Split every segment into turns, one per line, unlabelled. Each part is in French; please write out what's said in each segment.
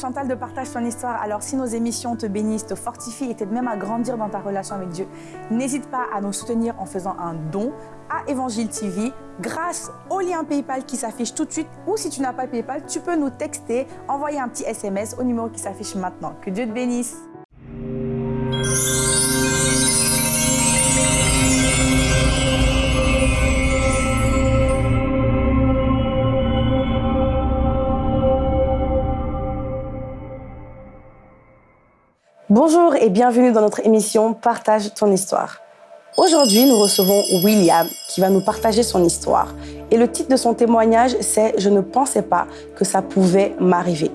Chantal de Partage ton histoire. Alors si nos émissions te bénissent, te fortifient et t'aident même à grandir dans ta relation avec Dieu, n'hésite pas à nous soutenir en faisant un don à Évangile TV grâce au lien PayPal qui s'affiche tout de suite ou si tu n'as pas PayPal, tu peux nous texter, envoyer un petit SMS au numéro qui s'affiche maintenant. Que Dieu te bénisse. Bonjour et bienvenue dans notre émission Partage ton histoire. Aujourd'hui, nous recevons William qui va nous partager son histoire. Et le titre de son témoignage, c'est « Je ne pensais pas que ça pouvait m'arriver ».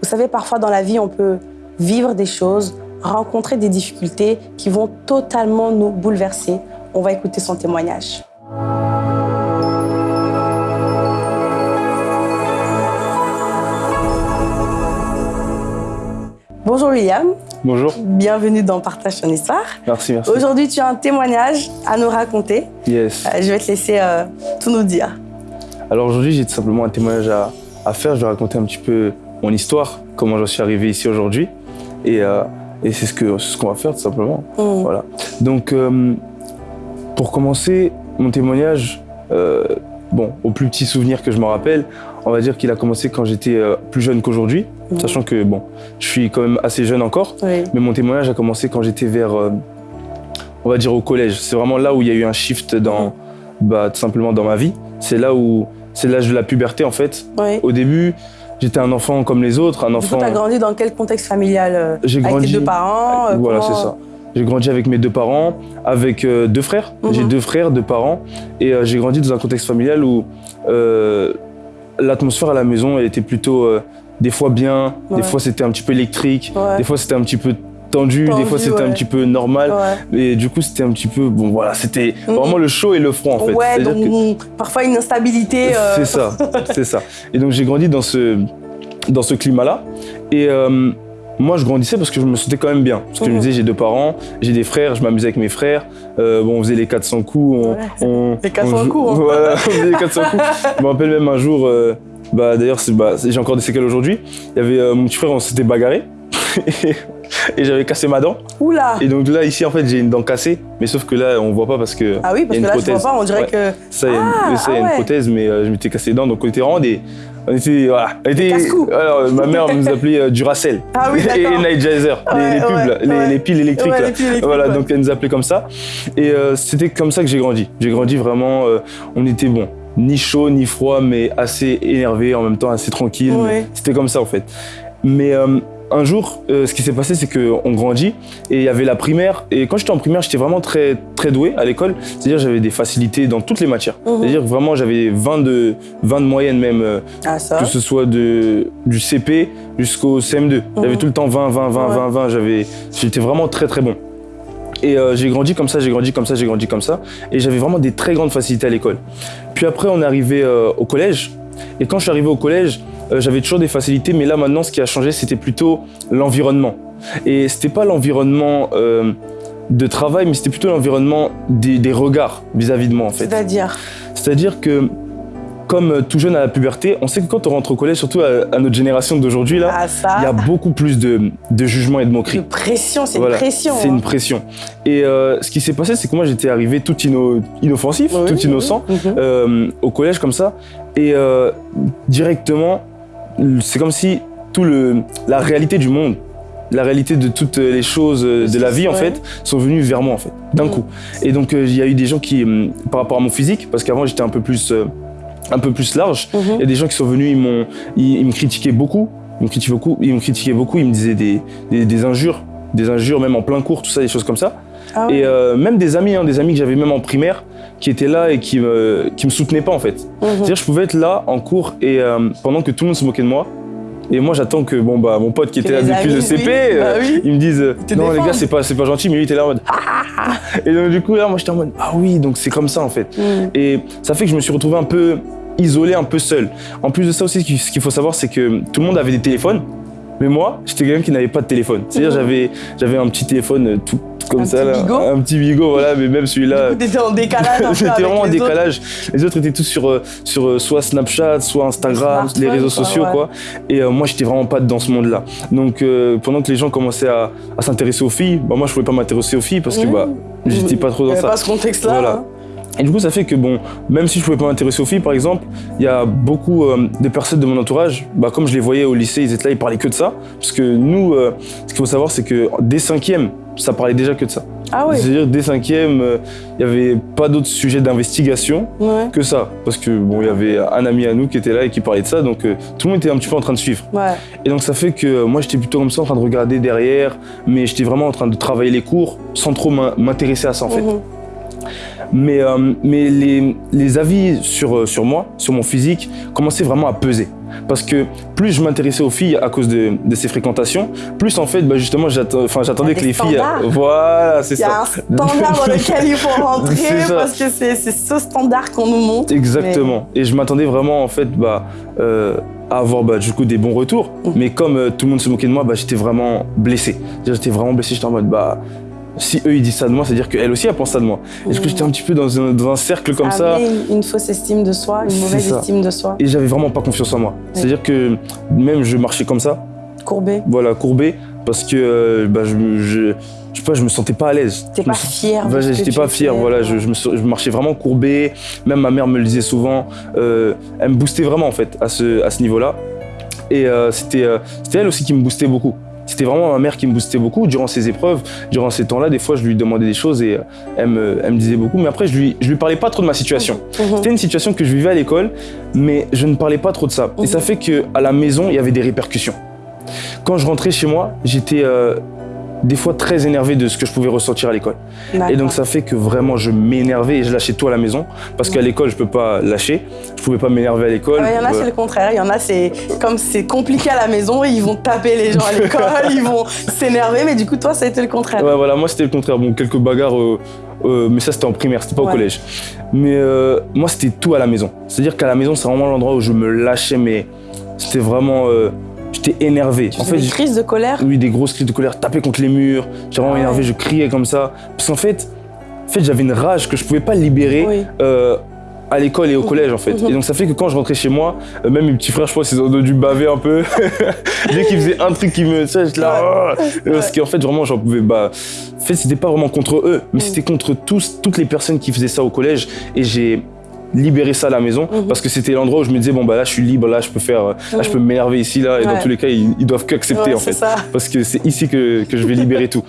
Vous savez, parfois dans la vie, on peut vivre des choses, rencontrer des difficultés qui vont totalement nous bouleverser. On va écouter son témoignage. Bonjour William.
Bonjour.
Bienvenue dans Partage ton histoire.
Merci, merci.
Aujourd'hui, tu as un témoignage à nous raconter.
Yes.
Euh, je vais te laisser euh, tout nous dire.
Alors aujourd'hui, j'ai tout simplement un témoignage à, à, faire. Je vais raconter un petit peu mon histoire, comment j'en suis arrivé ici aujourd'hui. Et, euh, et c'est ce qu'on ce va faire tout simplement.
Mmh.
Voilà. Donc, pour commencer, mon témoignage, bon, au plus petit souvenir que je me rappelle, on va dire qu'il a commencé quand j'étais euh, plus jeune qu'aujourd'hui. Mmh. Sachant que, bon, je suis quand même assez jeune encore.
Oui.
Mais mon témoignage a commencé quand j'étais vers, euh, on va dire au collège. C'est vraiment là où il y a eu un shift dans, bah, tout simplement dans ma vie. C'est là où, c'est l'âge de la puberté en fait.
Oui.
Au début, j'étais un enfant comme les autres, un enfant.
Tu as grandi dans quel contexte familial euh,
J'ai
Avec
grandi.
tes deux parents
voilà, c'est ça. J'ai grandi avec mes deux parents, avec euh, deux frères.
Mhm.
J'ai deux frères, deux parents. Et euh, j'ai grandi dans un contexte familial où euh, l'atmosphère à la maison elle était plutôt euh, des fois bien,
Ouais.
des fois c'était un petit peu électrique,
Ouais.
des fois c'était un petit peu tendu, des fois c'était
ouais.
un petit peu normal. Et du coup, c'était un petit peu. Bon, voilà, c'était
Mhm.
vraiment le chaud et le froid en fait.
ouais donc
que-
parfois une instabilité. euh,
C'est ça, c'est ça. Et donc, j'ai grandi dans ce, dans ce climat-là. Et euh, moi, je grandissais parce que je me sentais quand même bien. Parce que je me
Mhm.
disais, j'ai deux parents, j'ai des frères, je m'amusais avec mes frères. Euh, bon, on faisait les 400 coups. On,
Ouais.
on-
Les 400
on jou-
coups, hein.
Voilà, on faisait les 400 coups. Je me rappelle même un jour, euh, bah, d'ailleurs, bah, j'ai encore des séquelles aujourd'hui. Il y avait euh, mon petit frère, on s'était bagarré. et j'avais cassé ma dent.
Oula
Et donc là, ici, en fait, j'ai une dent cassée. Mais sauf que là, on voit pas parce que.
Ah oui, parce que
y a
là,
une
je vois
prothèse.
pas, on dirait
Ouais.
que.
Ça, il y a une-
Ah,
ça, y a
ah
une
ouais.
prothèse, mais je m'étais cassé les dents, donc on était vraiment des. On était. Voilà. On était, alors, ma mère nous appelait euh, Duracell.
Ah oui,
et les,
Ouais,
les pubs,
ouais,
là, les,
ouais.
les piles électriques. Là.
les piles électriques,
voilà, donc elle nous appelait comme ça. Et euh, c'était comme ça que j'ai grandi. J'ai grandi vraiment. euh, on était bon. Ni chaud, ni froid, mais assez énervé, en même temps assez tranquille. C'était comme ça en fait. Mais euh, un jour, euh, ce qui s'est passé, c'est qu'on grandit et il y avait la primaire. Et quand j'étais en primaire, j'étais vraiment très, très doué à l'école. C'est-à-dire j'avais des facilités dans toutes les matières.
Mhm.
C'est-à-dire que vraiment j'avais 20 de, 20 de moyenne même, euh,
Ah, ça.
que ce soit de, du CP jusqu'au CM2. J'avais
Mhm.
tout le temps 20, 20, 20,
Ouais.
20, 20. J'avais- J'étais vraiment très très bon. Et euh, j'ai grandi comme ça, j'ai grandi comme ça, j'ai grandi comme ça. Et j'avais vraiment des très grandes facilités à l'école. Puis après, on est arrivé au collège. Et quand je suis arrivé au collège, j'avais toujours des facilités. Mais là, maintenant, ce qui a changé, c'était plutôt l'environnement. Et c'était pas l'environnement euh, de travail, mais c'était plutôt l'environnement des, des regards vis-à-vis de moi, en fait.
C'est-à-dire?
C'est-à-dire que, comme euh, tout jeune à la puberté, on sait que quand on rentre au collège, surtout à, à notre génération d'aujourd'hui, là,
Ah,
il y a beaucoup plus de, de jugement et de moquerie.
de pression, c'est
Voilà,
une pression.
C'est
hein.
une pression. Et euh, ce qui s'est passé, c'est que moi, j'étais arrivé tout inno- inoffensif,
Oui,
tout innocent,
mhm.
euh, au collège comme ça. Et euh, directement, c'est comme si tout le, la réalité du monde, la réalité de toutes les choses euh, de la vie, en fait, sont venues vers moi, en fait, d'un
Mhm.
coup. Et donc, euh, il y a eu des gens qui, hum, par rapport à mon physique, parce qu'avant, j'étais un peu plus... euh, un peu plus large.
Mhm.
Il y a des gens qui sont venus, ils, m'ont, ils, ils me critiquaient beaucoup. Ils me critiquaient beaucoup, ils me critiquaient beaucoup, ils me disaient des, des, des injures, des injures même en plein cours, tout ça, des choses comme ça.
Ah ouais.
Et euh, même des amis, hein, des amis que j'avais même en primaire, qui étaient là et qui me, qui me soutenaient pas en fait.
Mhm.
C'est-à-dire, je pouvais être là en cours et euh, pendant que tout le monde se moquait de moi. Et moi, j'attends que bon bah mon pote qui était là depuis le CP,
oui.
euh,
Bah oui.
il me dise euh, non les gars c'est pas c'est pas gentil, mais lui il était là en mode Ah et donc du coup là moi j'étais en mode ah oui donc c'est comme ça en fait.
Mhm.
Et ça fait que je me suis retrouvé un peu isolé, un peu seul. En plus de ça aussi, ce qu'il faut savoir, c'est que tout le monde avait des téléphones. Mais moi, j'étais quelqu'un qui n'avait pas de téléphone. C'est-à-dire,
Mhm.
j'avais, j'avais un petit téléphone euh, tout comme
Un
ça,
petit
là. un petit bigot, voilà, mais même celui-là.
T'étais en décalage
J'étais vraiment en
autres.
décalage. Les autres étaient tous sur, euh, sur euh, soit Snapchat, soit Instagram, les réseaux
quoi,
sociaux,
ouais.
quoi. Et euh, moi, j'étais vraiment pas dans ce monde-là. Donc, euh, pendant que les gens commençaient à, à s'intéresser aux filles, bah, moi, je pouvais pas m'intéresser aux filles parce que
Mhm.
bah, j'étais pas trop dans ça.
pas ce contexte-là.
Voilà.
hein.
Et du coup, ça fait que, bon, même si je pouvais pas m'intéresser aux filles, par exemple, il y a beaucoup euh, de personnes de mon entourage, bah, comme je les voyais au lycée, ils étaient là, ils parlaient que de ça. Parce que nous, euh, ce qu'il faut savoir, c'est que dès cinquième, ça parlait déjà que de ça.
Ah oui.
C'est-à-dire, dès cinquième, euh, il n'y avait pas d'autres sujets d'investigation
Ouais.
que ça. Parce que, bon, il y avait un ami à nous qui était là et qui parlait de ça, donc euh, tout le monde était un petit peu en train de suivre.
Ouais.
Et donc ça fait que euh, moi j'étais plutôt comme ça en train de regarder derrière, mais j'étais vraiment en train de travailler les cours sans trop m'in- m'intéresser à ça en fait.
Mhm.
Mais, euh, mais les, les avis sur, euh, sur moi, sur mon physique, commençaient vraiment à peser. Parce que plus je m'intéressais aux filles à cause de, de ces fréquentations, plus en fait, bah, justement, j'attendais que les
des
filles.
standards.
Voilà, c'est
Il y a
ça.
un standard dans lequel il faut rentrer
ça.
parce que c'est ce standard qu'on nous montre.
Exactement. Et je m'attendais vraiment en fait bah, euh, à avoir bah, du coup des bons retours.
Mhm.
Mais comme euh, tout le monde se moquait de moi, bah, j'étais vraiment blessé. J'étais vraiment blessé. J'étais en mode bah si eux ils disent ça de moi, c'est-à-dire qu'elle aussi elle pense ça de moi. Et du coup
Mhm.
j'étais un petit peu dans un, dans un cercle comme ça.
Amener Une, fausse estime de soi, une mauvaise
ça.
estime de soi.
Et j'avais vraiment pas confiance en moi. C'est-à-dire que même je marchais comme ça,
Courbé.
voilà, courbé, parce que euh, bah, je, me- je, je sais pas, je me sentais pas à l'aise. Me
pas fier. que
j'étais pas fier, voilà, je, je me, sens- je marchais vraiment courbé. Même ma mère me le disait souvent. euh, elle me boostait vraiment en fait à ce, à ce niveau-là. Et euh, c'était elle aussi qui me boostait beaucoup. C'était vraiment ma mère qui me boostait beaucoup durant ces épreuves, durant ces temps-là. Des fois, je lui demandais des choses et elle me, elle me disait beaucoup. Mais après, je lui, je lui parlais pas trop de ma situation.
Mhm.
C'était une situation que je vivais à l'école, mais je ne parlais pas trop de ça. Et ça fait que à la maison, il y avait des répercussions. Quand je rentrais chez moi, j'étais euh, des fois très énervé de ce que je pouvais ressentir à l'école. Et donc ça fait que vraiment je m'énervais et je lâchais tout à la maison parce qu'à l'école je peux pas lâcher, je pouvais pas m'énerver à l'école.
Il y en a,
Euh,
c'est le contraire. Il y en a, c'est comme c'est compliqué à la maison, ils vont taper les gens à l'école, ils vont s'énerver, mais du coup, toi, ça a été le contraire.
Ouais, voilà, moi c'était le contraire. Bon, quelques bagarres, euh, euh, mais ça c'était en primaire, c'était pas
Ouais.
au collège. Mais euh, moi c'était tout à la maison. C'est-à-dire qu'à la maison c'est vraiment l'endroit où je me lâchais, mais c'était vraiment. J'étais énervé.
Tu
En fait,
des crises de colère.
oui, des grosses crises de colère, taper contre les murs. J'étais vraiment
Ah ouais.
énervé, je criais comme ça. Parce qu'en fait, en fait j'avais une rage que je pouvais pas libérer.
Oui.
euh, à l'école et au collège en fait.
Mhm.
Et donc ça fait que quand je rentrais chez moi, euh, même mes petits frères, je pense, ils ont dû baver un peu. Dès qu'ils faisaient un truc qui me. Tu sais, là. Ah Parce qu'en fait, vraiment, j'en pouvais. Bah, en fait, c'était pas vraiment contre eux, mais
Mhm.
c'était contre tous, toutes les personnes qui faisaient ça au collège. Et j'ai libéré ça à la maison
Mhm.
parce que c'était l'endroit où je me disais bon bah là je suis libre là je peux faire euh, je peux m'énerver ici là et dans tous les cas ils, ils doivent qu'accepter
Ouais,
en fait
ça.
parce que c'est ici que, que je vais libérer tout.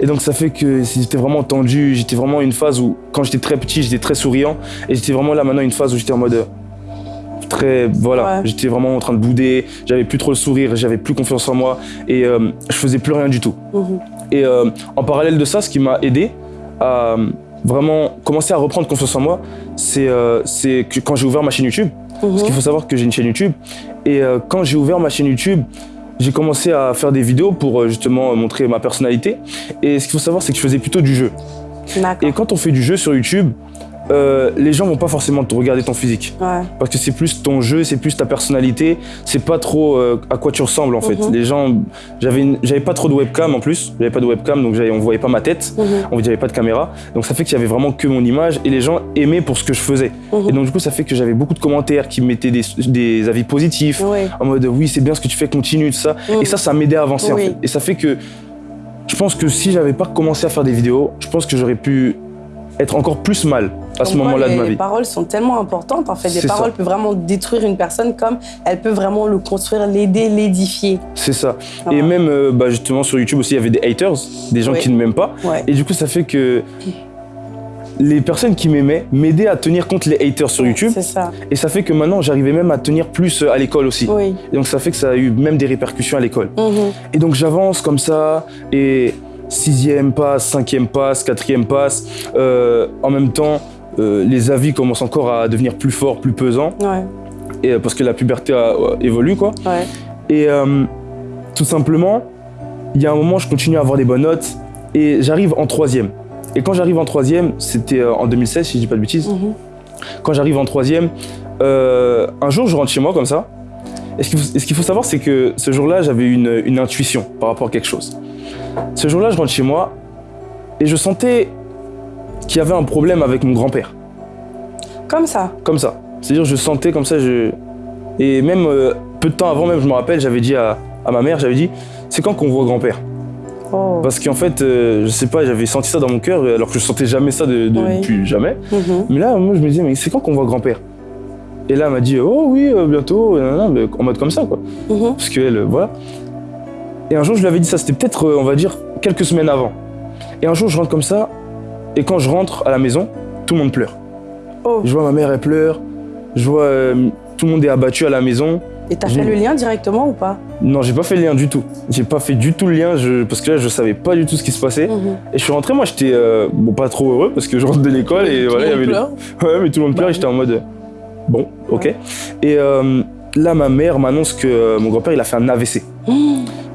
Et donc ça fait que j'étais vraiment tendu, j'étais vraiment une phase où quand j'étais très petit, j'étais très souriant et j'étais vraiment là maintenant une phase où j'étais en mode euh, très voilà,
Ouais.
j'étais vraiment en train de bouder, j'avais plus trop le sourire, j'avais plus confiance en moi et euh, je faisais plus rien du tout.
Mhm.
Et euh, en parallèle de ça, ce qui m'a aidé à euh, vraiment commencer à reprendre confiance en moi, c'est euh, c'est que quand j'ai ouvert ma chaîne YouTube, parce
Mhm.
qu'il faut savoir que j'ai une chaîne YouTube. Et euh, quand j'ai ouvert ma chaîne YouTube, j'ai commencé à faire des vidéos pour euh, justement euh, montrer ma personnalité. Et ce qu'il faut savoir, c'est que je faisais plutôt du jeu. Et quand on fait du jeu sur YouTube, euh, les gens vont pas forcément te regarder ton physique.
Ouais.
Parce que c'est plus ton jeu, c'est plus ta personnalité, c'est pas trop euh, à quoi tu ressembles en fait.
Mhm.
Les gens, j'avais pas trop de webcam en plus, j'avais pas de webcam donc on voyait pas ma tête,
Mhm.
on j'avais pas de caméra. Donc ça fait qu'il y avait vraiment que mon image et les gens aimaient pour ce que je faisais.
Mhm.
Et donc du coup ça fait que j'avais beaucoup de commentaires qui mettaient des, des avis positifs
Oui.
en mode oui c'est bien ce que tu fais, continue, tout ça.
Mhm.
Et ça, ça m'aidait à avancer en fait. Et ça fait que je pense que si j'avais pas commencé à faire des vidéos, je pense que j'aurais pu être encore plus mal à ce moment-là de ma
Les
vie.
paroles sont tellement importantes. En fait, des
C'est ça.
paroles peuvent vraiment détruire une personne comme elles peuvent vraiment le construire, l'aider, l'édifier.
C'est ça.
Ah.
Et même euh, bah, justement sur YouTube aussi, il y avait des haters, des gens qui ne m'aiment pas.
Ouais.
Et du coup, ça fait que les personnes qui m'aimaient m'aidaient à tenir contre les haters sur YouTube.
C'est ça.
Et ça fait que maintenant, j'arrivais même à tenir plus euh, à l'école aussi.
Oui.
Et donc ça fait que ça a eu même des répercussions à l'école.
Mhm.
Et donc j'avance comme ça, et sixième passe, cinquième passe, quatrième passe. Euh, en même temps, euh, les avis commencent encore à devenir plus forts, plus pesants,
Ouais.
et, euh, parce que la puberté a- euh, évolue, quoi.
Ouais.
Et euh, tout simplement, il y a un moment, je continue à avoir des bonnes notes, et j'arrive en troisième. Et quand j'arrive en troisième, c'était en 2016, si je dis pas de bêtises,
Mhm.
quand j'arrive en troisième, euh, un jour, je rentre chez moi comme ça, Et ce qu'il faut, savoir, c'est que ce jour-là, j'avais une, une intuition par rapport à quelque chose. Ce jour-là, je rentre chez moi et je sentais qu'il y avait un problème avec mon grand-père.
Comme ça.
Comme ça. C'est-à-dire, je sentais comme ça, je... Et même euh, peu de temps avant, même, je me rappelle, j'avais dit à, à ma mère, j'avais dit, c'est quand qu'on voit grand-père?
Oh.
Parce qu'en fait, euh, je sais pas, j'avais senti ça dans mon cœur, alors que je sentais jamais ça de, de-
Oui.
depuis jamais.
Mhm.
Mais là, moi, je me disais, mais c'est quand qu'on voit grand-père? Et là, elle m'a dit, oh oui, euh, bientôt, euh, en mode comme ça, quoi.
Mhm.
Parce qu'elle, euh, voilà. Et un jour, je lui avais dit ça, c'était peut-être, euh, on va dire, quelques semaines avant. Et un jour, je rentre comme ça, et quand je rentre à la maison, tout le monde pleure.
Oh.
Je vois ma mère, elle pleure. Je vois euh, tout le monde est abattu à la maison.
Et t'as fait le lien directement ou pas?
Non, j'ai pas fait le lien du tout. J'ai pas fait du tout le lien, je- parce que là, je savais pas du tout ce qui se passait.
Mhm.
Et je suis rentré, moi, j'étais euh, bon, pas trop heureux, parce que je rentre de l'école et
Tout
voilà, il y
le monde
avait les-
pleure.
Ouais, mais tout le monde
Bah
pleure et
oui.
j'étais en mode euh, bon, ok. Et euh, là, ma mère m'annonce que mon grand-père, il a fait un AVC.
Mmh.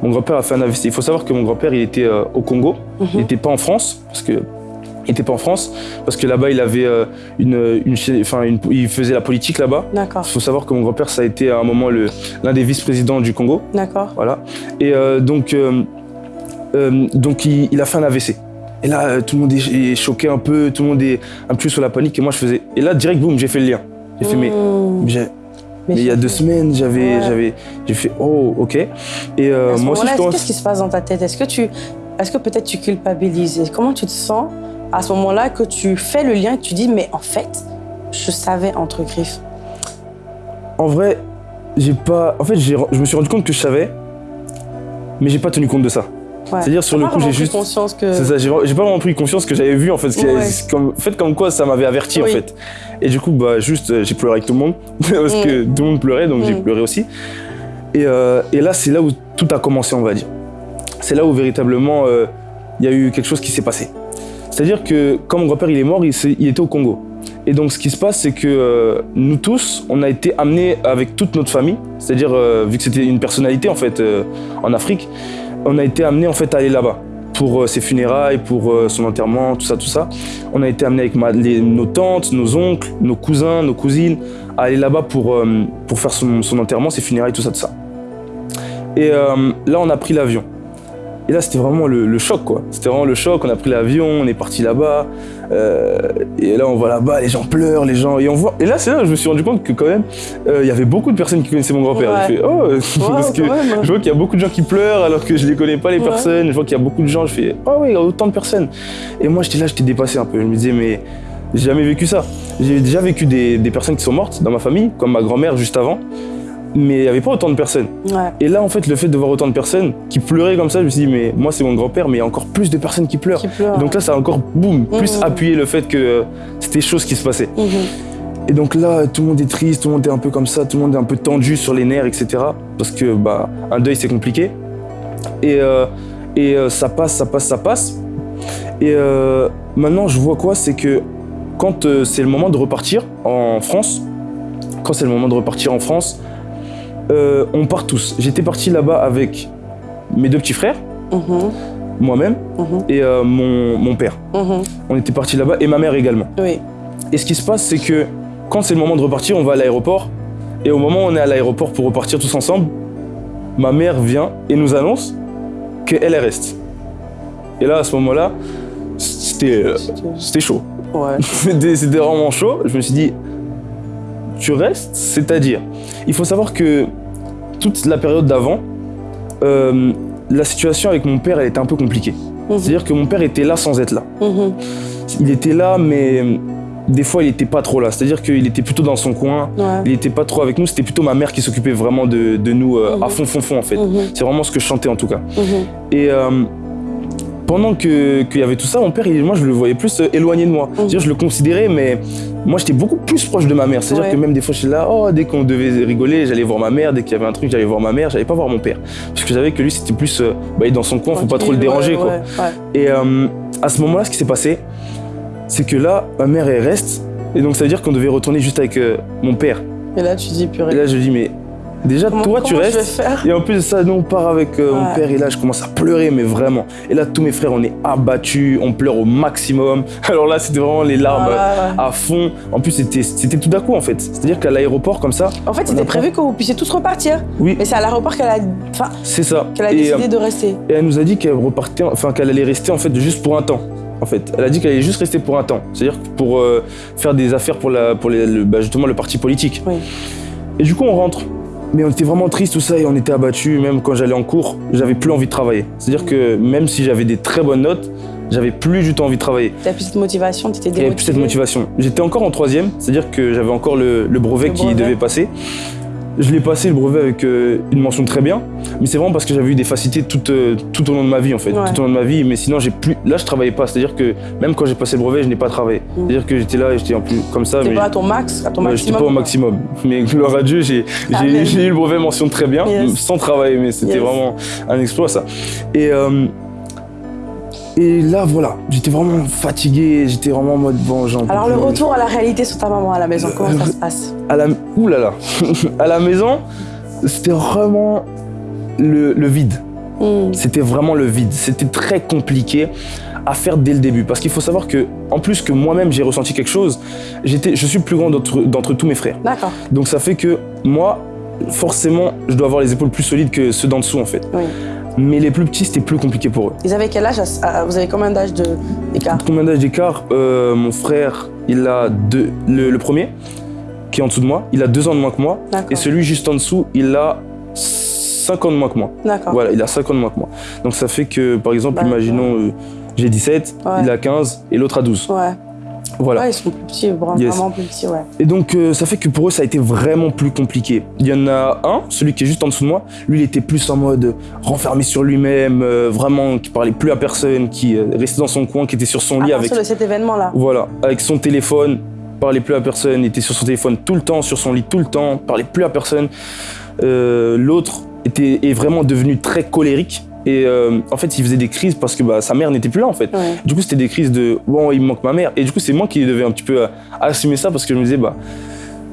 Mon grand-père a fait un AVC. Il faut savoir que mon grand-père, il était euh, au Congo. Il
Mhm.
n'était pas en France, parce que. Il était pas en France, parce que là-bas, il avait euh, une, une, enfin, une- il faisait la politique là-bas.
D'accord,
Il faut savoir que mon grand-père, ça a été à un moment l'un des vice-présidents du Congo.
d'accord.
Voilà. Et euh, donc, euh, euh, donc il, il a fait un AVC. Et là, tout le monde est, choqué un peu, tout le monde est un peu sur la panique. Et moi, je faisais. Et là, direct, boum, j'ai fait le lien. J'ai fait, mais,
Mmh.
mais il y a deux semaines, j'avais,
Ouais.
j'avais, j'ai fait, oh, ok. Et moi aussi, je commence.
Qu'est-ce qui se passe dans ta tête? Est-ce que tu, est-ce que peut-être tu culpabilises? Comment tu te sens? À ce moment-là que tu fais le lien et que tu dis mais en fait, je savais entre griffes.
En vrai, j'ai pas. En fait, je me suis rendu compte que je savais, mais j'ai pas tenu compte de ça.
Ouais.
C'est-à-dire, sur le coup, j'ai juste.
conscience que.
C'est ça, j'ai pas vraiment pris conscience que j'avais vu en fait,
Ouais.
comme, en fait comme quoi ça m'avait averti
Oui.
en fait. Et du coup bah juste euh, j'ai pleuré avec tout le monde parce que tout le monde pleurait donc j'ai
Mm.
pleuré aussi. Et, euh, et là c'est là où tout a commencé on va dire. C'est là où véritablement euh, il y a eu quelque chose qui s'est passé. C'est-à-dire que quand mon grand-père il est mort, il, était au Congo. Et donc ce qui se passe c'est que euh, nous tous on a été amenés avec toute notre famille, c'est-à-dire euh, vu que c'était une personnalité en fait euh, en Afrique, on a été amenés en fait à aller là-bas pour ses funérailles, pour son enterrement, tout ça, tout ça. On a été amenés avec nos tantes, nos oncles, nos cousins, nos cousines, à aller là-bas pour, pour faire son, enterrement, ses funérailles, tout ça, tout ça. Et là, on a pris l'avion. Et là, c'était vraiment le, le choc, quoi. C'était vraiment le choc. On a pris l'avion, on est parti là-bas. euh, et là, on voit là-bas, les gens pleurent, les gens. Et on voit. Et là, c'est là que je me suis rendu compte que quand même, euh, il y avait beaucoup de personnes qui connaissaient mon grand-père.
Ouais.
Oh, parce que
quand même.
je vois qu'il y a beaucoup de gens qui pleurent alors que je les connais pas les
Ouais.
personnes. Je vois qu'il y a beaucoup de gens. Je fais oh oui, il y a autant de personnes. Et moi j'étais là, j'étais dépassé un peu. Je me disais mais j'ai jamais vécu ça. J'ai déjà vécu des, des personnes qui sont mortes dans ma famille, comme ma grand-mère juste avant. Mais il n'y avait pas autant de personnes.
Ouais.
Et là, en fait, le fait de voir autant de personnes qui pleuraient comme ça, je me suis dit, mais moi, c'est mon grand-père, mais il y a encore plus de personnes qui pleurent.
Qui
donc là, ça a encore, boum, plus
Mhm.
appuyé le fait que euh, c'était chose qui se passait.
Mhm.
Et donc là, tout le monde est triste, tout le monde est un peu comme ça, tout le monde est un peu tendu sur les nerfs, etc. Parce que bah, un deuil, c'est compliqué. Et, euh, et euh, ça passe, ça passe, ça passe. Et euh, maintenant, je vois quoi C'est que quand c'est le moment de repartir en France, quand c'est le moment de repartir en France, euh, on part tous. J'étais parti là-bas avec mes deux petits frères,
Mhm.
moi-même,
Mhm.
et euh, mon, mon père.
Mhm.
On était parti là-bas, et ma mère également.
Oui.
Et ce qui se passe, c'est que quand c'est le moment de repartir, on va à l'aéroport. Et au moment où on est à l'aéroport pour repartir tous ensemble, ma mère vient et nous annonce qu'elle elle reste. Et là, à ce moment-là, c'était euh, chaud.
Ouais.
C'était vraiment chaud. Je me suis dit, tu restes C'est-à-dire, il faut savoir que toute la période d'avant, euh, la situation avec mon père, elle était un peu compliquée.
Mhm.
C'est-à-dire que mon père était là sans être là
Mhm.
il était là, mais des fois, il était pas trop là. C'est-à-dire qu'il était plutôt dans son coin,
Ouais.
il était pas trop avec nous. C'était plutôt ma mère qui s'occupait vraiment de, de nous euh,
Mhm.
à fond, fond, fond, en fait.
Mhm.
C'est vraiment ce que je chantais, en tout cas.
Mhm.
Et euh, pendant qu'il y avait tout ça, mon père, il- moi, je le voyais plus euh, éloigné de moi. C'est-à-dire, je le considérais, mais moi, j'étais beaucoup plus proche de ma mère. C'est-à-dire
Ouais.
que même des fois, j'étais là, oh, dès qu'on devait rigoler, j'allais voir ma mère. Dès qu'il y avait un truc, j'allais voir ma mère. J'allais pas voir mon père. Parce que je savais que lui, c'était plus, euh, bah, il est dans son coin, faut pas trop le déranger,
ouais,
quoi.
ouais.
Et euh, à ce moment-là, ce qui s'est passé, c'est que là, ma mère, elle reste. Et donc, ça veut dire qu'on devait retourner juste avec euh, mon père.
Et là, tu dis
Et
purée.
là, je dis, mais Déjà,
Comment-
toi, tu
comment
restes. Et en plus de ça, nous, on part avec euh, mon père et là, je commence à pleurer, mais vraiment. Et là, tous mes frères, on est abattus, on pleure au maximum. Alors là, c'était vraiment les larmes
Ouais,
à fond. En plus, c'était tout d'un coup, en fait. C'est-à-dire qu'à l'aéroport, comme ça,
En fait, c'était prévu que vous puissiez tous repartir.
oui,
Mais c'est à l'aéroport qu'elle a, enfin,
c'est ça.
qu'elle a décidé
euh,
de rester.
Et elle nous a dit qu'elle repartait, enfin qu'elle allait rester en fait juste pour un temps. En fait, elle a dit qu'elle allait juste rester pour un temps, c'est-à-dire pour euh, faire des affaires pour la, pour les- le, bah, justement le parti politique.
Oui.
Et du coup, on rentre. Mais on était vraiment triste tout ça et on était abattus. Même quand j'allais en cours, j'avais plus envie de travailler. C'est-à-dire que même si j'avais des très bonnes notes, j'avais plus du tout envie de travailler.
T'as plus cette motivation, t'étais
J'avais plus cette motivation. J'étais encore en troisième, c'est-à-dire que j'avais encore le, le brevet
Le
qui devait passer. Je l'ai passé le brevet avec euh, une mention très bien, mais c'est vraiment parce que j'avais eu des facilités tout, euh, tout au long de ma vie en fait,
Ouais.
tout au long de ma vie. Mais sinon j'ai plus, là je travaillais pas, c'est-à-dire que même quand j'ai passé le brevet, je n'ai pas travaillé.
Mm.
C'est-à-dire que j'étais là et j'étais en plus comme ça,
T'étais pas à ton max, à ton
ouais, j'étais
maximum.
pas au maximum. Mais gloire à Dieu, j'ai eu le brevet mention très bien,
Yes.
sans travailler, mais c'était
Yes.
vraiment un exploit ça. Et euh, et là voilà, j'étais vraiment fatigué, j'étais vraiment en mode bon, j'en
Alors le retour à la réalité sur ta maman à la maison, comment ça se passe?
À la, ouh là là, à la maison, c'était vraiment le, le vide.
Hmm.
C'était vraiment le vide. C'était très compliqué à faire dès le début. Parce qu'il faut savoir que, en plus que moi-même j'ai ressenti quelque chose, j'étais, je suis le plus grand d'entre, tous mes frères.
D'accord,
Donc ça fait que moi, forcément, je dois avoir les épaules plus solides que ceux d'en dessous en fait.
oui.
Mais les plus petits, c'était plus compliqué pour eux.
Ils avaient quel âge à- Vous avez combien d'âge d'écart?
Combien d'âge d'écart? Euh, Mon frère, il a deux, le, le premier, qui est en dessous de moi, il a deux ans de moins que moi. Et celui juste en dessous, il a 5 ans de moins que moi.
D'accord.
Voilà, il a 5 ans de moins que moi. Donc ça fait que, par exemple,
Bah,
imaginons, euh, j'ai 17,
Ouais.
il a 15 et l'autre a 12.
Ouais.
Voilà.
Ouais, ils sont plus petits, vraiment
Yes.
plus petits, ouais.
Et donc euh, ça fait que pour eux, ça a été vraiment plus compliqué. Il y en a un, celui qui est juste en dessous de moi, lui, il était plus en mode renfermé sur lui-même, euh, vraiment, qui parlait plus à personne, qui euh, restait dans son coin, qui était sur son
À
lit avec
de cet événement-là.
Voilà, avec son téléphone, parlait plus à personne, était sur son téléphone tout le temps, sur son lit tout le temps, parlait plus à personne. L'autre était est vraiment devenu très colérique et euh, en fait il faisait des crises parce que bah, sa mère n'était plus là en fait.
Ouais.
Du coup c'était des crises de bon il me manque ma mère et du coup c'est moi qui devais un petit peu euh, assumer ça parce que je me disais bah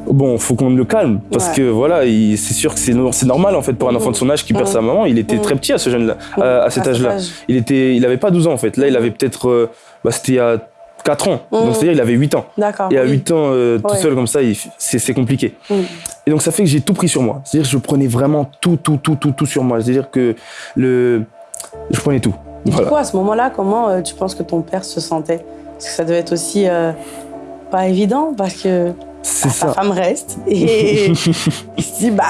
bon faut qu'on le calme parce
Ouais.
que voilà il- c'est sûr que c'est no- c'est normal en fait pour un enfant de son âge qui perd sa maman il était très petit à ce jeune là à, à cet âge là
âge.
il était il avait pas 12 ans en fait là il avait peut-être euh, bah, c'était a 4 ans
Mhm.
donc c'est à dire il avait 8 ans et à
oui.
8 ans euh, tout
Ouais.
seul comme ça c'est compliqué
Mhm.
et donc ça fait que j'ai tout pris sur moi c'est à dire que je prenais vraiment tout tout tout tout tout sur moi c'est à dire que le je prenais tout voilà
Du coup, à ce moment-là, comment euh, tu penses que ton père se sentait? Parce que ça devait être aussi euh, pas évident, parce que sa
ça
femme reste et il se dit bah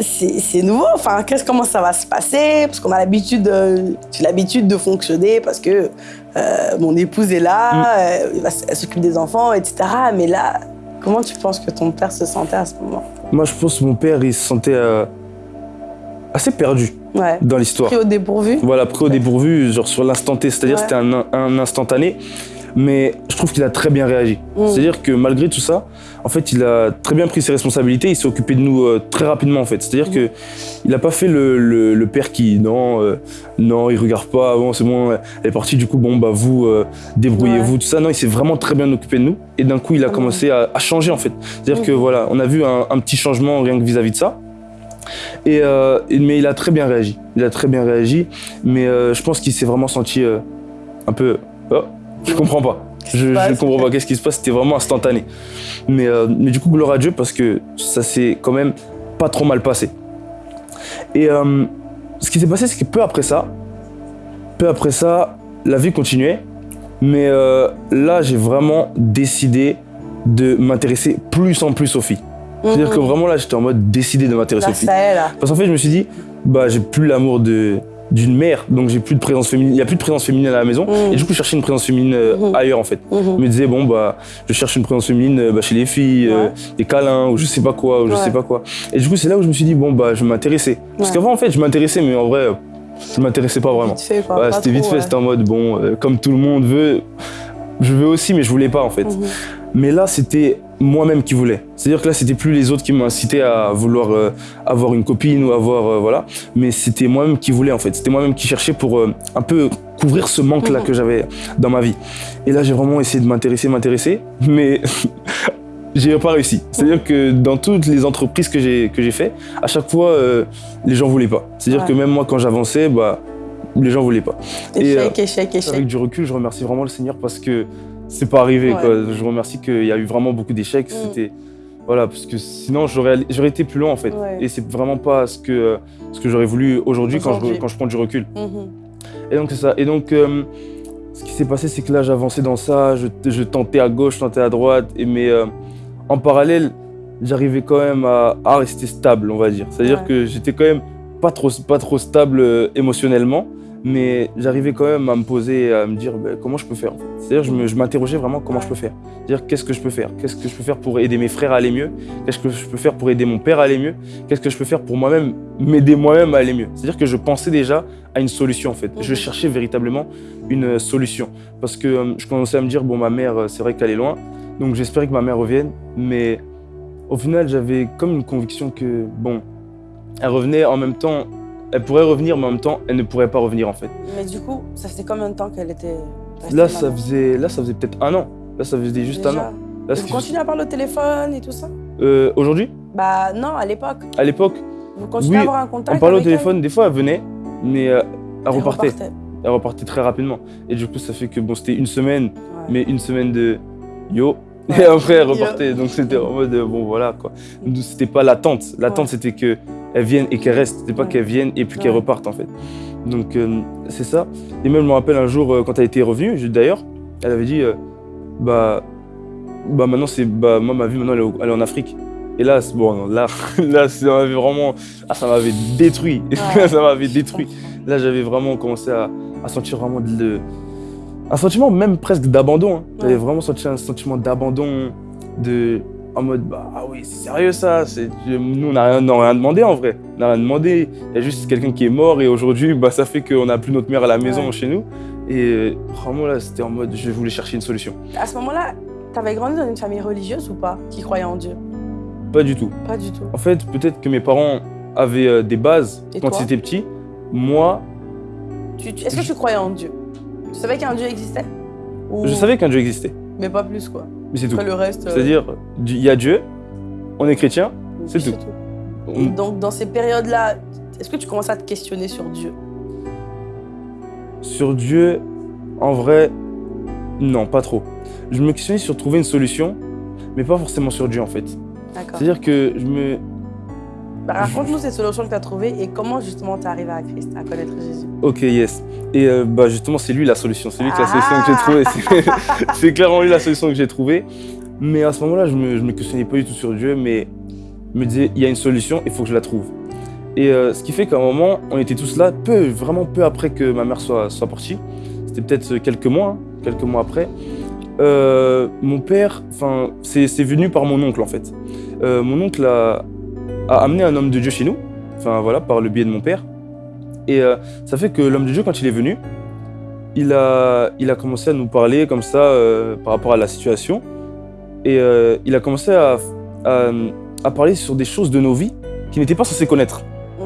c'est nouveau. Enfin, qu'est-ce comment ça va se passer? Parce qu'on a l'habitude, j'ai l'habitude de fonctionner parce que euh, mon épouse est là,
Mm.
euh, elle s'occupe des enfants, etc. Mais là, comment tu penses que ton père se sentait à ce moment?
Moi je pense que mon père il se sentait euh, assez perdu
Ouais.
dans l'histoire
Pris au dépourvu.
Voilà, pris au dépourvu, genre sur l'instant T, c'est-à-dire
Ouais.
c'était un, un instantané, mais je trouve qu'il a très bien réagi.
Mm.
C'est-à-dire que malgré tout ça, en fait, il a très bien pris ses responsabilités, il s'est occupé de nous euh, très rapidement en fait. C'est-à-dire
Mm.
que il n'a pas fait le, le- le père qui, non, euh, non, il regarde pas, bon, c'est bon, elle est partie, du coup, bon, bah vous, euh, débrouillez-vous, tout ça. Non, il s'est vraiment très bien occupé de nous, et d'un coup, il a
Mm.
commencé à, à changer en fait. C'est-à-dire
Mm.
que voilà, on a vu un, un petit changement rien que vis-à-vis de ça. Et, euh, et- mais il a très bien réagi. Il a très bien réagi. Mais je pense qu'il s'est vraiment senti un peu. Oh, je comprends pas. Je,
passe
comprends pas qu'est-ce qui se passe. C'était vraiment instantané. Mais, euh, mais du coup, gloire à Dieu parce que ça s'est quand même pas trop mal passé. Et euh, ce qui s'est passé, c'est que peu après ça, peu après ça, la vie continuait. Mais euh, là, j'ai vraiment décidé de m'intéresser plus en plus aux filles. C'est-à-dire que
Mhm.
vraiment là, j'étais en mode décidé de m'intéresser aux filles. Parce qu'en fait, je me suis dit, bah, j'ai plus l'amour de d'une mère, donc j'ai plus de présence féminine. Il y a plus de présence féminine à la maison.
Mhm.
Et du coup, je cherchais une présence féminine euh,
Mhm.
ailleurs, en fait. Je
Mhm.
me disais, bon, bah, je cherche une présence féminine euh, bah, chez les filles, euh,
Ouais.
des câlins, ou je sais pas quoi, ou je
Ouais.
sais pas quoi. Et du coup, c'est là où je me suis dit, bon, bah, je vais m'intéresser. Parce qu'avant, en fait, je m'intéressais, mais en vrai, je m'intéressais pas vraiment.
Vite fait,
c'était vite fait,
ouais.
c'était en mode, bon, euh, comme tout le monde veut, je veux aussi, mais je voulais pas, en fait.
Mhm.
Mais là, c'était moi-même qui voulais. C'est-à-dire que là, c'était plus les autres qui incité à vouloir euh, avoir une copine ou avoir euh, voilà, mais c'était moi-même qui voulais en fait. C'était moi-même qui cherchais pour euh, un peu couvrir ce manque-là
Mhm.
que j'avais dans ma vie. Et là, j'ai vraiment essayé de m'intéresser, m'intéresser, mais j'ai pas réussi. C'est-à-dire que dans toutes les entreprises que j'ai que j'ai fait, à chaque fois, les gens voulaient pas. C'est-à-dire
Ouais.
que même moi, quand j'avançais, bah, les gens voulaient pas. Et,
Échec, échec, échec.
Avec du recul, je remercie vraiment le Seigneur parce que c'est pas arrivé.
Ouais.
Quoi. Je remercie qu'il y a eu vraiment beaucoup d'échecs.
Mm.
C'était voilà, parce que sinon j'aurais été plus loin en fait.
Ouais.
Et c'est vraiment pas ce que ce que j'aurais voulu aujourd'hui quand je, quand je prends du recul.
Mhm.
Et donc c'est ça. Et donc euh, ce qui s'est passé, c'est que là j'avançais dans ça, je, je tentais à gauche, je tentais à droite, et mais euh, en parallèle, j'arrivais quand même à, à rester stable, on va dire. C'est-à-dire
Ouais.
que j'étais quand même pas trop, pas trop stable euh, émotionnellement, mais j'arrivais quand même à me poser, à me dire ben, comment je peux faire. C'est-à-dire je je m'interrogeais vraiment comment je peux faire. C'est-à-dire qu'est-ce que je peux faire? Qu'est-ce que je peux faire pour aider mes frères à aller mieux? Qu'est-ce que je peux faire pour aider mon père à aller mieux? Qu'est-ce que je peux faire pour moi-même m'aider moi-même à aller mieux? C'est-à-dire que je pensais déjà à une solution en fait. Je
Mhm.
cherchais véritablement une euh, solution parce que euh, je commençais à me dire bon ma mère euh, c'est vrai qu'elle est loin donc j'espérais que ma mère revienne mais au final j'avais comme une conviction que bon elle revenait en même temps elle pourrait revenir mais en même temps elle ne pourrait pas revenir en fait.
Mais du coup, ça faisait combien de temps qu'elle était restée
Là ça faisait là ça faisait peut-être un an. Là ça faisait juste un an. Là,
vous
juste-
continuez à parler au téléphone et tout ça
euh, aujourd'hui?
Bah non, à l'époque.
à l'époque
Vous continuez
Oui,
à avoir un contact
on parlait au
elle
téléphone des fois elle venait mais euh, elle
Elle
repartait.
repartait.
Elle repartait très rapidement et du coup ça fait que bon c'était une semaine
Ouais.
mais une semaine de yo. Et après, elle repartait. Donc, c'était en mode, bon, voilà, quoi. C'était pas l'attente. L'attente, c'était qu'elle vienne et qu'elle reste. C'était pas qu'elle vienne et puis qu'elle reparte, en fait. Donc, euh, c'est ça. Et même, je me rappelle un jour, euh, quand elle était revenue, d'ailleurs, elle avait dit, euh, bah, bah, maintenant, c'est, bah, moi, ma vie, maintenant, elle est, au- elle est en Afrique. Et là, bon, non, là, là, ça m'avait vraiment, ah, ça m'avait détruit.
Ouais.
ça m'avait détruit. Là, j'avais vraiment commencé à, à sentir vraiment de, un sentiment même presque d'abandon. hein. J'avais vraiment senti un sentiment d'abandon, de en mode bah ah oui c'est sérieux ça. Nous on n'a rien, rien demandé en vrai. On n'a rien demandé. Il y a juste quelqu'un qui est mort et aujourd'hui bah ça fait qu'on n'a plus notre mère à la maison
Ouais.
chez nous. Et vraiment là c'était en mode je voulais chercher une solution.
À ce moment-là, t'avais grandi dans une famille religieuse ou pas Qui croyait en Dieu?
Pas du tout.
Pas du tout.
En fait peut-être que mes parents avaient euh, des bases
Et
quand ils étaient petits. Moi
Est-ce que tu croyais en Dieu? Tu savais qu'un Dieu existait Ou-
je savais qu'un Dieu existait,
Mais pas plus quoi.
mais c'est tout.
Après le reste. euh,
C'est-à-dire il y a Dieu, on est chrétien. c'est tout.
Et donc dans ces périodes-là, est-ce que tu commences à te questionner sur Dieu?
Sur Dieu, en vrai, non, pas trop. Je me questionnais sur trouver une solution, mais pas forcément sur Dieu en fait.
D'accord.
C'est-à-dire que je me.
Bah, Raconte-nous ces solutions que tu as trouvées et comment justement tu es arrivé à Christ, à connaître Jésus.
Ok, yes. Et euh, bah justement, c'est lui la solution. C'est lui que la
Ah.
solution que j'ai trouvée. C'est- clairement lui la solution que j'ai trouvée. Mais à ce moment-là, je me, je me questionnais pas du tout sur Dieu, mais je me disais, il y a une solution, il faut que je la trouve. Et euh, ce qui fait qu'à un moment, on était tous là, peu, vraiment peu après que ma mère soit, soit partie. C'était peut-être quelques mois, hein, quelques mois après. Euh, mon père, enfin, c'est c'est venu par mon oncle en fait. Euh, mon oncle a, a amené un homme de Dieu chez nous, enfin voilà, par le biais de mon père. Et euh, ça fait que l'homme de Dieu, quand il est venu, il a, il a commencé à nous parler comme ça euh, par rapport à la situation. Et euh, il a commencé à, à, à parler sur des choses de nos vies qu'il n'était pas censé connaître.
Mmh.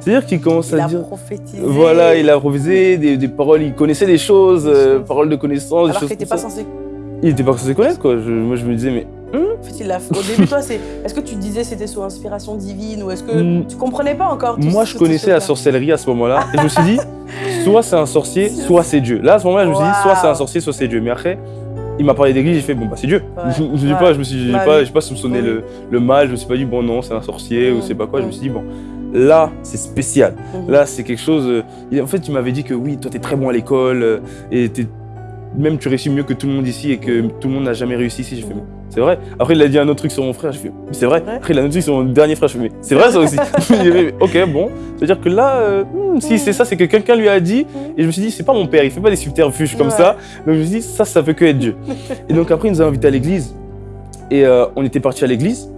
C'est-à-dire qu'il commence
Il
à
a
dire.
prophétisé.
Voilà, il a improvisé des, des paroles, il connaissait des choses,
Des choses.
paroles de connaissance, des
Alors
choses
qu'il n'était pas
ça.
censé.
Il n'était pas censé connaître quoi. Je- moi je me disais mais
En fait, il l'a. Au début, toi, c'est. Est-ce que tu disais c'était sous inspiration divine ou est-ce que
Mm.
tu comprenais pas encore tout-
moi je connaissais la sorcellerie à ce moment-là et je me suis dit soit c'est un sorcier, soit c'est Dieu. Là à ce moment-là je me suis dit soit c'est un sorcier, soit c'est Dieu. Mais après il m'a parlé d'église, j'ai fait bon bah c'est Dieu.
Ouais,
je me dis
ouais.
pas, je me suis
Bah
pas,
oui.
pas soupçonné
Oui.
le, le mal, je me suis pas dit bon non c'est un sorcier ou
Mm.
c'est pas quoi. Je me
Mm.
suis dit bon là c'est spécial.
Mhm.
Là, c'est quelque chose. euh, En fait, tu m'avais dit que oui, toi, t'es très bon à l'école euh, et même tu réussis mieux que tout le monde ici et que tout le monde n'a jamais réussi ici. J'ai fait,
Mhm.
mais c'est vrai. Après, il a dit un autre truc sur mon frère. Fait, mais c'est vrai.
vrai
Après, il a un autre truc sur mon dernier frère. Je fais, c'est vrai ça aussi. Ok, bon. C'est-à-dire que là, euh, hmm, si c'est ça, c'est que quelqu'un lui a dit. Et je me suis dit, c'est pas mon père, il fait pas des subterfuges comme
Ouais.
ça. Donc je me suis dit, ça, ça peut que être Dieu. et donc après, il nous a invités à l'église. Et euh, on était partis à l'église.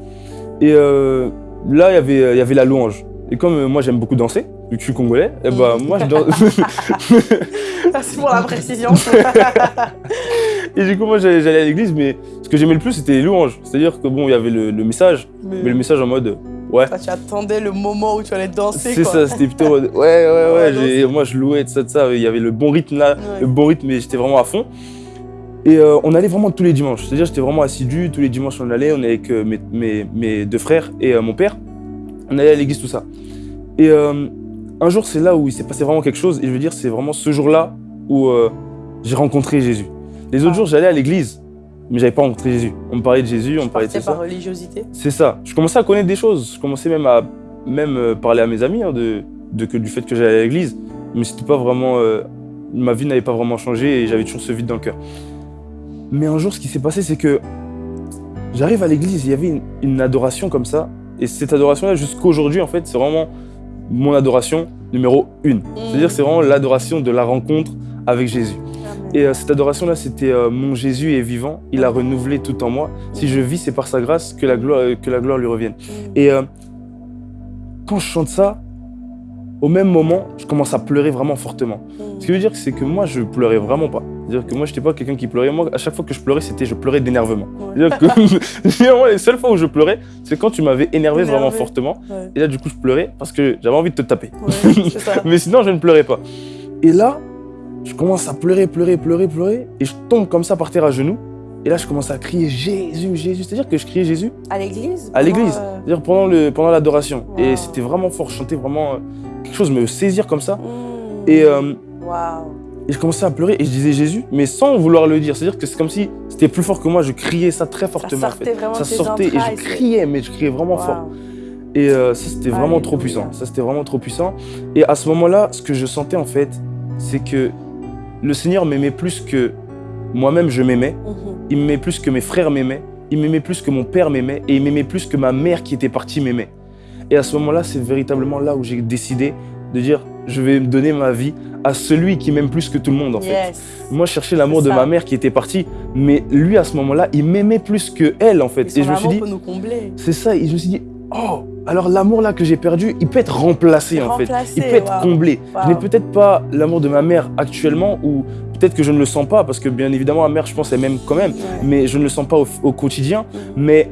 Et euh, là, il y avait, il y avait la louange. Et comme moi, j'aime beaucoup danser, vu que je suis congolais, et bah,
Mhm.
moi, je danse.
Merci pour la précision.
et du coup, moi, j'allais à l'église, mais ce que j'aimais le plus, c'était les louanges. C'est-à-dire que bon, il y avait le, le message, mais le message en mode, ouais.
Bah, tu attendais le moment où tu allais danser.
C'est ça, c'était plutôt ouais, ouais, ouais.
Ouais,
moi, je louais de ça, de ça. Il y avait le bon rythme là,
Ouais.
le bon rythme, et j'étais vraiment à fond. Et euh, on allait vraiment tous les dimanches. C'est-à-dire, j'étais vraiment assidu. Tous les dimanches, on allait. On allait avec euh, mes, mes- mes deux frères et euh, mon père. On allait à l'église, tout ça. Et un jour, c'est là où il s'est passé vraiment quelque chose. Et je veux dire, c'est vraiment ce jour-là où j'ai rencontré Jésus. Les autres
Ah.
jours, j'allais à l'église, mais j'avais pas rencontré Jésus. On me parlait de Jésus, on me parlait de ça.
par religiosité.
C'est ça. Je commençais à connaître des choses. Je commençais même à même euh, parler à mes amis hein, de, de que du fait que j'allais à l'église. Mais c'était pas vraiment. euh, ma vie n'avait pas vraiment changé et j'avais toujours ce vide dans le cœur. Mais un jour, ce qui s'est passé, c'est que j'arrive à l'église, il y avait une, une adoration comme ça. Et cette adoration-là, jusqu'aujourd'hui, en fait, c'est vraiment mon adoration numéro une. C'est-à-dire, c'est vraiment l'adoration de la rencontre avec Jésus. Et euh, cette adoration-là, c'était euh, mon Jésus est vivant, il a renouvelé tout en moi. Si je vis, c'est par sa grâce que la gloire, euh, que la gloire lui revienne. Et euh, quand je chante ça, au même moment, je commence à pleurer vraiment fortement. Ce qui veut dire, c'est que moi, je pleurais vraiment pas. C'est-à-dire que moi, je n'étais pas quelqu'un qui pleurait. Moi, à chaque fois que je pleurais, c'était je pleurais d'énervement.
Ouais.
C'est-à-dire que généralement, les seules fois où je pleurais, c'est quand tu m'avais énervé vraiment fortement.
Ouais.
Et là, du coup, je pleurais parce que j'avais envie de te taper.
Ouais, c'est ça.
Mais sinon, je ne pleurais pas. Et là, je commence à pleurer, pleurer, pleurer, pleurer. Et je tombe comme ça par terre à genoux. Et là, je commence à crier Jésus, Jésus. C'est-à-dire que je criais Jésus
À l'église
à l'église.
euh,
C'est-à-dire pendant le pendant l'adoration.
Wow.
Et c'était vraiment fort. Je chantais vraiment euh, quelque chose me saisir comme ça.
mm.
Et, euh, et je commençais à pleurer et je disais Jésus, mais sans vouloir le dire. C'est-à-dire que c'est comme si c'était plus fort que moi. Je criais ça très
Ça
fortement. en
sortait
fait.
vraiment
Ça sortait et je criais, mais je criais vraiment fort. Et ça, c'était vraiment trop puissant. Ça, c'était vraiment trop puissant. Et à ce moment-là, ce que je sentais, en fait, c'est que le Seigneur m'aimait plus que moi-même, je m'aimais.
Mhm.
Il m'aimait plus que mes frères m'aimaient. Il m'aimait plus que mon père m'aimait. Et il m'aimait plus que ma mère qui était partie m'aimait. Et à ce moment-là, c'est véritablement là où j'ai décidé de dire je vais me donner ma vie à celui qui m'aime plus que tout le monde, en fait. Moi, je cherchais l'amour de ma mère qui était partie. Mais lui, à ce moment-là, il m'aimait plus que elle, en fait.
Et
je me suis dit, c'est ça, et je me suis dit, oh, alors l'amour là que j'ai perdu, il peut être remplacé en fait. Il peut être comblé. Je n'ai peut-être pas l'amour de ma mère actuellement, ou peut-être que je ne le sens pas, parce que bien évidemment, ma mère, je pense, elle m'aime quand même,
Ouais.
mais je ne le sens pas au, au quotidien.
Mhm.
Mais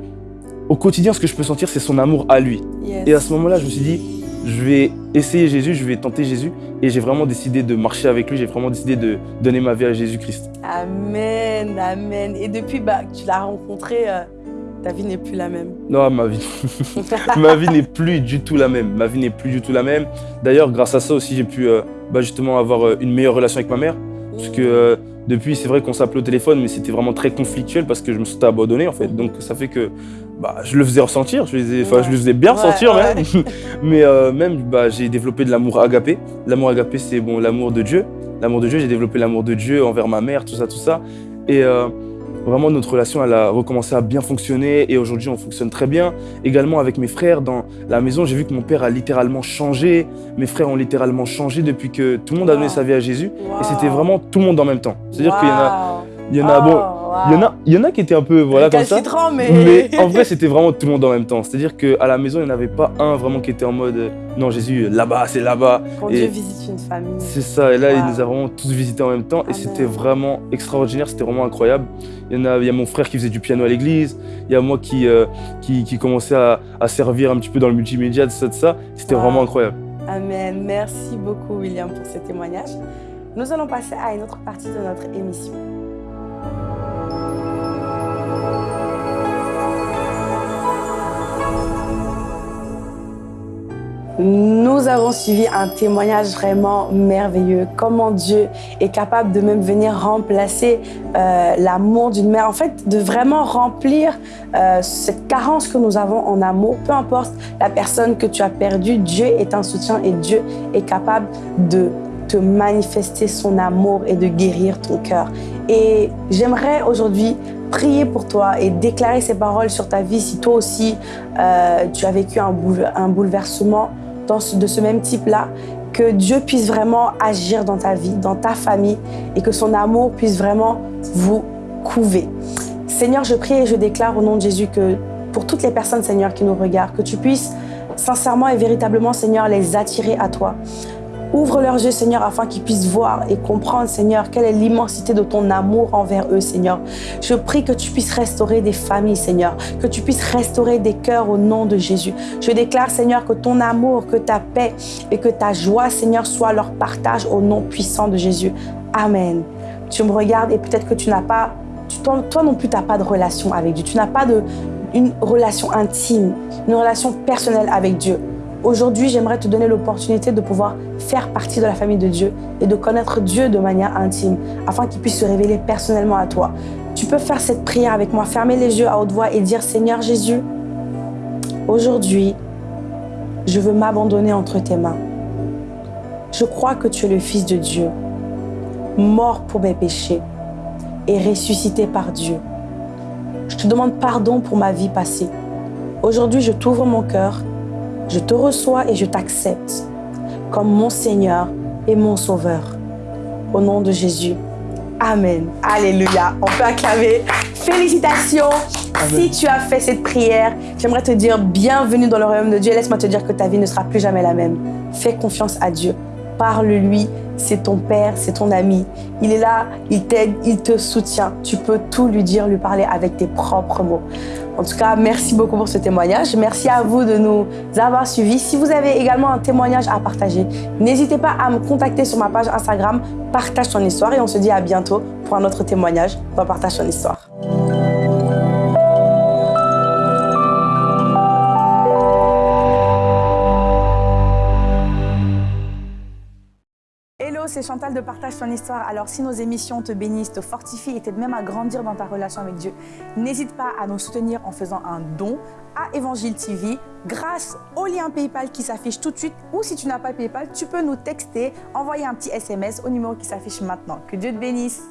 au quotidien, ce que je peux sentir, c'est son amour à lui.
Yes.
Et à ce moment-là, je me suis dit, je vais essayer Jésus, je vais tenter Jésus, et j'ai vraiment décidé de marcher avec lui, j'ai vraiment décidé de donner ma vie à Jésus-Christ.
Amen, amen. Et depuis bah, tu l'as rencontré, euh, ta vie n'est plus la même.
Non, ma vie. ma vie n'est plus du tout la même. Ma vie n'est plus du tout la même. D'ailleurs, grâce à ça aussi, j'ai pu euh, bah, justement avoir euh, une meilleure relation avec ma mère. Parce que euh, depuis, c'est vrai qu'on s'appelait au téléphone, mais c'était vraiment très conflictuel parce que je me sentais abandonné en fait. Donc ça fait que bah, je le faisais ressentir, je, le faisais- enfin,
Ouais.
je le faisais bien
Ouais,
ressentir
ouais.
même. mais euh, même, bah, j'ai développé de l'amour agapé. L'amour agapé, c'est bon, l'amour de Dieu. L'amour de Dieu, j'ai développé l'amour de Dieu envers ma mère, tout ça, tout ça. Et euh, vraiment, notre relation, elle a recommencé à bien fonctionner et aujourd'hui, on fonctionne très bien. Également avec mes frères dans la maison, j'ai vu que mon père a littéralement changé. Mes frères ont littéralement changé depuis que tout le monde a donné sa vie à Jésus.
Wow.
Et c'était vraiment tout le monde en même temps. C'est-à-dire qu'il y en a, il y en a,
Oh,
bon,
wow.
il y en a, il y en a qui étaient un peu, voilà, comme ça.
Mais.
Mais en vrai, c'était vraiment tout le monde en même temps. C'est-à-dire qu'à la maison, il n'y en avait pas un vraiment qui était en mode euh, non, Jésus, là-bas, c'est là-bas.
Quand
Et-
Dieu visite une famille.
C'est ça. Et là, il
Wow.
nous a vraiment tous visités en même temps. Et
Amen.
c'était vraiment extraordinaire, c'était vraiment incroyable. Il y, en a, il y a mon frère qui faisait du piano à l'église. Il y a moi qui, euh, qui, qui commençait à, à servir un petit peu dans le multimédia, tout ça, tout ça. C'était
Wow.
vraiment incroyable.
Amen. Merci beaucoup, William, pour ce témoignage. Nous allons passer à une autre partie de notre émission. Nous avons suivi un témoignage vraiment merveilleux. Comment Dieu est capable de même venir remplacer euh, l'amour d'une mère. En fait, de vraiment remplir euh, cette carence que nous avons en amour. Peu importe la personne que tu as perdue, Dieu est un soutien et Dieu est capable de te manifester son amour et de guérir ton cœur. Et j'aimerais aujourd'hui prier pour toi et déclarer ces paroles sur ta vie si toi aussi euh, tu as vécu un, boule- un bouleversement dans de ce même type-là, que Dieu puisse vraiment agir dans ta vie, dans ta famille et que son amour puisse vraiment vous couver. Seigneur, je prie et je déclare au nom de Jésus que pour toutes les personnes, Seigneur, qui nous regardent, que tu puisses sincèrement et véritablement, Seigneur, les attirer à toi. Ouvre leurs yeux, Seigneur, afin qu'ils puissent voir et comprendre, Seigneur, quelle est l'immensité de ton amour envers eux, Seigneur. Je prie que tu puisses restaurer des familles, Seigneur, que tu puisses restaurer des cœurs au nom de Jésus. Je déclare, Seigneur, que ton amour, que ta paix et que ta joie, Seigneur, soit leur partage au nom puissant de Jésus. Amen. tu me regardes et peut-être que tu n'as pas, tu, toi, non plus, tu n'as pas de relation avec Dieu. Tu n'as pas une relation intime, une relation personnelle avec Dieu. Aujourd'hui, j'aimerais te donner l'opportunité de pouvoir faire partie de la famille de Dieu et de connaître Dieu de manière intime, afin qu'il puisse se révéler personnellement à toi. Tu peux faire cette prière avec moi, fermer les yeux à haute voix et dire « Seigneur Jésus, aujourd'hui, je veux m'abandonner entre tes mains. Je crois que tu es le Fils de Dieu, mort pour mes péchés et ressuscité par Dieu. Je te demande pardon pour ma vie passée. Aujourd'hui, je t'ouvre mon cœur je te reçois et je t'accepte comme mon Seigneur et mon Sauveur. Au nom de Jésus. Amen. Alléluia. On peut acclamer. Félicitations. Si tu as fait cette prière, j'aimerais te dire bienvenue dans le royaume de Dieu. Laisse-moi te dire que ta vie ne sera plus jamais la même. Fais confiance à Dieu. Parle-lui. C'est ton père, c'est ton ami. Il est là, il t'aide, il te soutient. Tu peux tout lui dire, lui parler avec tes propres mots. En tout cas, merci beaucoup pour ce témoignage. Merci à vous de nous avoir suivis. Si vous avez également un témoignage à partager, n'hésitez pas à me contacter sur ma page Instagram Partage ton histoire et on se dit à bientôt pour un autre témoignage dans Partage ton histoire. C'est Chantal de Partage ton histoire. Alors si nos émissions te bénissent, te fortifient et t'aident même à grandir dans ta relation avec Dieu, n'hésite pas à nous soutenir en faisant un don à Évangile TV grâce au lien Paypal qui s'affiche tout de suite ou si tu n'as pas Paypal, tu peux nous texter, envoyer un petit SMS au numéro qui s'affiche maintenant. Que Dieu te bénisse